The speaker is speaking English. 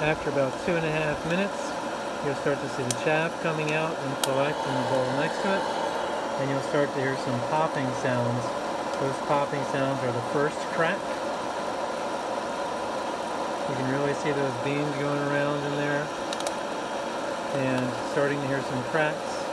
After about two and a half minutes, you'll start to see the chaff coming out and collect in the bowl next to it. And you'll start to hear some popping sounds. Those popping sounds are the first crack. You can really see those beans going around in there and starting to hear some cracks.